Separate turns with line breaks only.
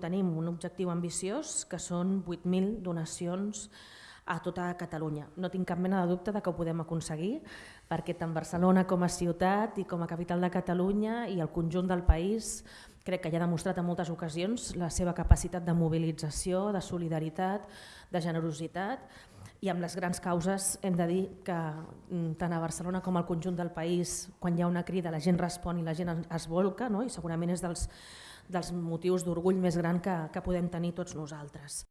Tenim un objectiu ambiciós que són 8.000 donacions a tota Catalunya. No tinc cap mena de dubte de que ho podem aconseguir, perquè tant Barcelona com a ciutat i com a capital de Catalunya i el conjunt del país crec que ja ha demostrat en moltes ocasions la seva capacitat de mobilització, de solidaritat, de generositat i amb les grans causes hem de dir que mm, tant a Barcelona com al conjunt del país, quan hi ha una crida la gent respon i la gent es volca no? i segurament és dels, dels motius d'orgull més gran que, que podem tenir tots nosaltres.